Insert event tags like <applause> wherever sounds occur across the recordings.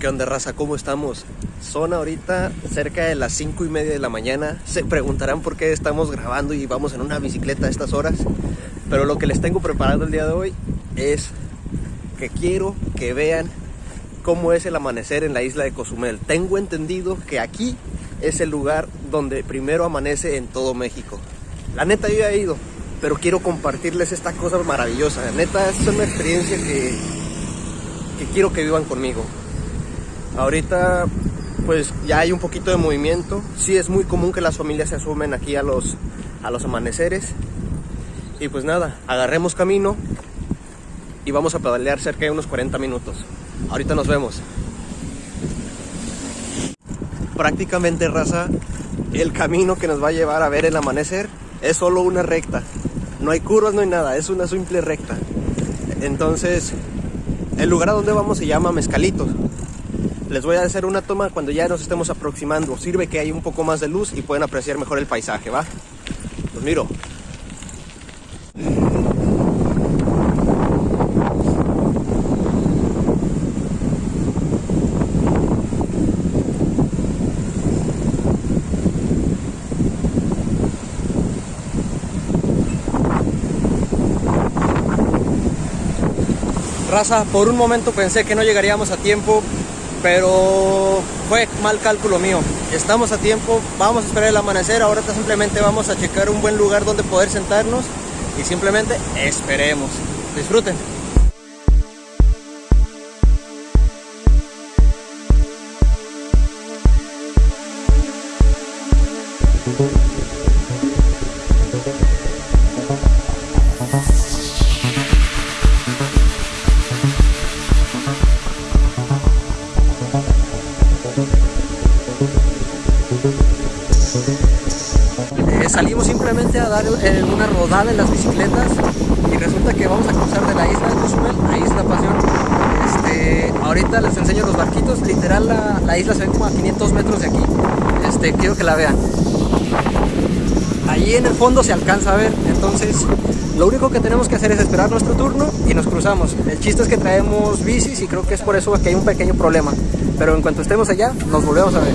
¿Qué onda raza? ¿Cómo estamos? Son ahorita cerca de las 5 y media de la mañana. Se preguntarán por qué estamos grabando y vamos en una bicicleta a estas horas. Pero lo que les tengo preparado el día de hoy es que quiero que vean cómo es el amanecer en la isla de Cozumel. Tengo entendido que aquí es el lugar donde primero amanece en todo México. La neta yo ya he ido, pero quiero compartirles esta cosa maravillosa. La neta es una experiencia que, que quiero que vivan conmigo. Ahorita pues ya hay un poquito de movimiento. Sí es muy común que las familias se asumen aquí a los, a los amaneceres. Y pues nada, agarremos camino y vamos a pedalear cerca de unos 40 minutos. Ahorita nos vemos. Prácticamente raza, el camino que nos va a llevar a ver el amanecer es solo una recta. No hay curvas, no hay nada, es una simple recta. Entonces, el lugar a donde vamos se llama Mezcalitos. Les voy a hacer una toma cuando ya nos estemos aproximando. Sirve que hay un poco más de luz y pueden apreciar mejor el paisaje, ¿va? Pues miro. Raza, por un momento pensé que no llegaríamos a tiempo, pero fue mal cálculo mío. Estamos a tiempo, vamos a esperar el amanecer, ahora simplemente vamos a checar un buen lugar donde poder sentarnos y simplemente esperemos. Disfruten. Dar eh, una rodada en las bicicletas y resulta que vamos a cruzar de la isla de Cozumel a Isla Pasión. Este, ahorita les enseño los barquitos, literal la, la, isla se ve como a 500 metros de aquí. Este, quiero que la vean. Allí en el fondo se alcanza a ver, entonces lo único que tenemos que hacer es esperar nuestro turno y nos cruzamos. El chiste es que traemos bicis y creo que es por eso que hay un pequeño problema. Pero en cuanto estemos allá, nos volvemos a ver.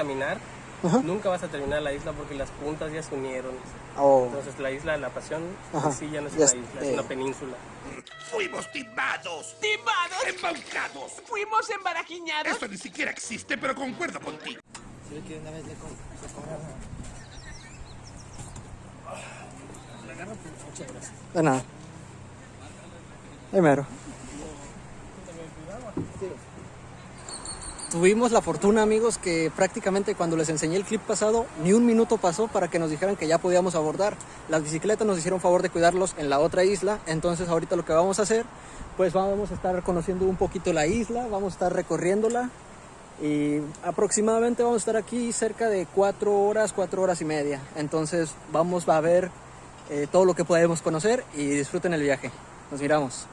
caminar, Ajá. nunca vas a terminar la isla porque las puntas ya se unieron. Oh. Entonces la isla de la pasión Ajá. en sí ya no es Ya una isla, es eh. una península. Fuimos timados, ¡Timados! embaucados. ¡Fuimos embarajiñados! Esto ni siquiera existe, pero concuerdo contigo. De nada. Ahí mero. Tuvimos la fortuna, amigos, que prácticamente cuando les enseñé el clip pasado, ni un minuto pasó para que nos dijeran que ya podíamos abordar. Las bicicletas nos hicieron favor de cuidarlos en la otra isla, entonces ahorita lo que vamos a hacer, pues vamos a estar conociendo un poquito la isla, vamos a estar recorriéndola y aproximadamente vamos a estar aquí cerca de cuatro horas, cuatro horas y media. Entonces vamos a ver eh, todo lo que podemos conocer y disfruten el viaje. Nos miramos.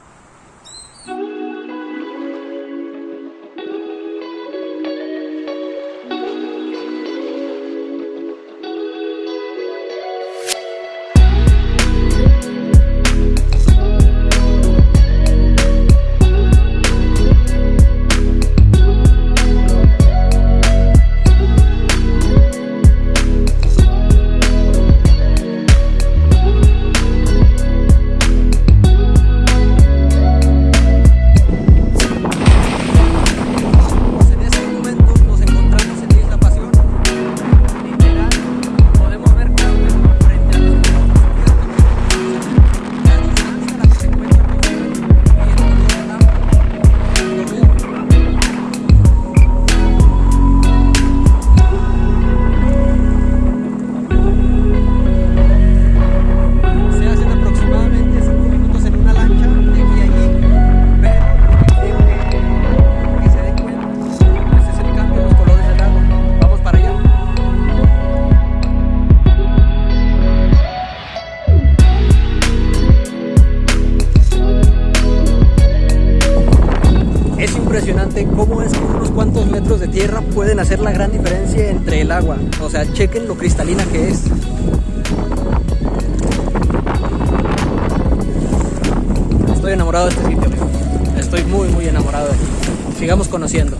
La gran diferencia entre el agua. O sea, chequen lo cristalina que es. Estoy enamorado de este sitio. Estoy muy, muy enamorado de aquí. Sigamos conociendo.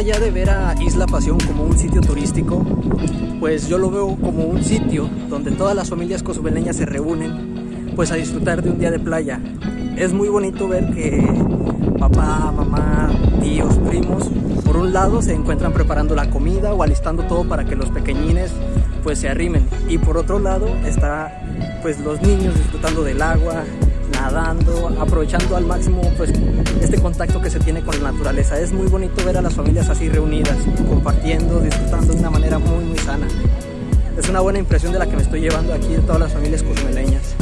Allá de ver a Isla Pasión como un sitio turístico, pues yo lo veo como un sitio donde todas las familias cozumeleñas se reúnen pues a disfrutar de un día de playa. Es muy bonito ver que papá, mamá, tíos, primos, por un lado se encuentran preparando la comida o alistando todo para que los pequeñines pues se arrimen y por otro lado está pues los niños disfrutando del agua, nadando, aprovechando al máximo pues este contacto que se tiene con la naturaleza. Es muy bonito ver a las familias así reunidas, compartiendo, disfrutando de una manera muy muy sana. Es una buena impresión de la que me estoy llevando aquí de todas las familias cozumeleñas.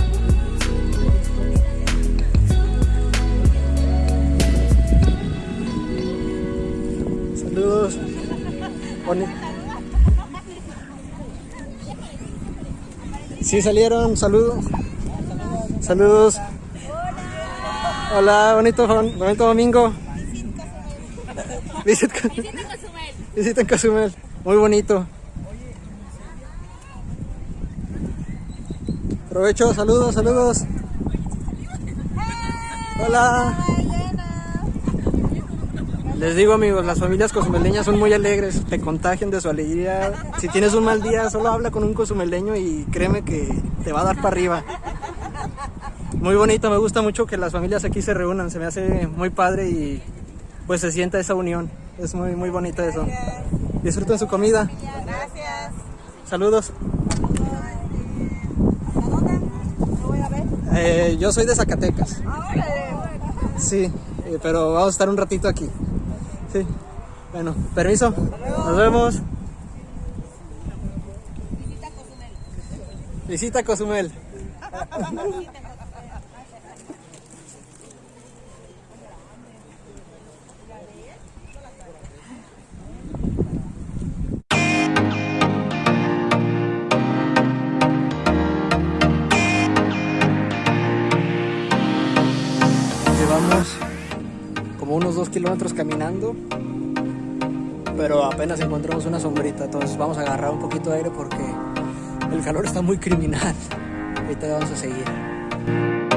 Saludos. Sí salieron, saludos. Saludos. Hola, bonito, bonito domingo. Visita Visita en Cozumel. Muy bonito. Provecho, saludos, saludos. Hola. Les digo amigos, las familias cozumeleñas son muy alegres, te contagian de su alegría. Si tienes un mal día, solo habla con un cozumeleño y créeme que te va a dar para arriba. Muy bonito, me gusta mucho que las familias aquí se reúnan, se me hace muy padre y pues se sienta esa unión. Es muy, muy bonito eso. Disfruten su comida. Gracias. Saludos. ¿A dónde? Lo voy a ver. Eh, yo soy de Zacatecas. Ahora. Sí, eh, pero vamos a estar un ratito aquí. Sí. Bueno, permiso. Nos vemos. Visita Cozumel. Llevamos <laughs> dos kilómetros caminando, pero apenas encontramos una sombrita, entonces vamos a agarrar un poquito de aire porque el calor está muy criminal. Ahorita vamos a seguir.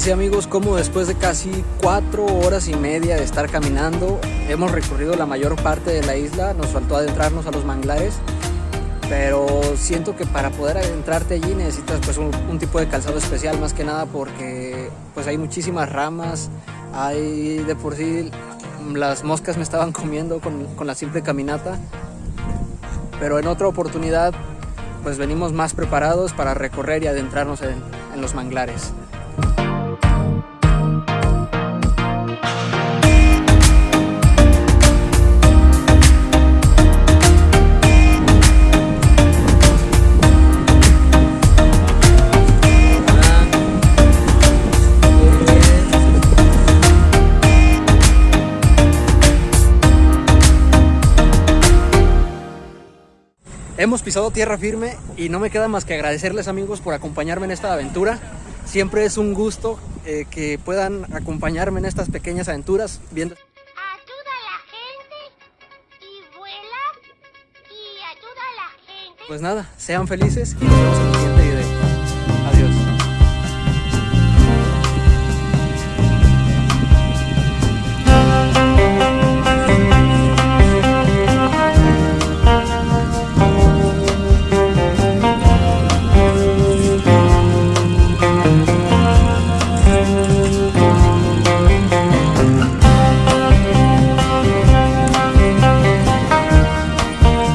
Así amigos como después de casi cuatro horas y media de estar caminando hemos recorrido la mayor parte de la isla, nos faltó adentrarnos a los manglares pero siento que para poder adentrarte allí necesitas pues un, tipo de calzado especial más que nada porque pues hay muchísimas ramas, hay de por sí las moscas me estaban comiendo con, la simple caminata. Pero en otra oportunidad pues venimos más preparados para recorrer y adentrarnos en, en los manglares. Hemos pisado tierra firme y no me queda más que agradecerles amigos por acompañarme en esta aventura. Siempre es un gusto eh, que puedan acompañarme en estas pequeñas aventuras viendo... ayuda a la gente y vuela y ayuda a la gente. Pues nada, sean felices y nos vemos en el siguiente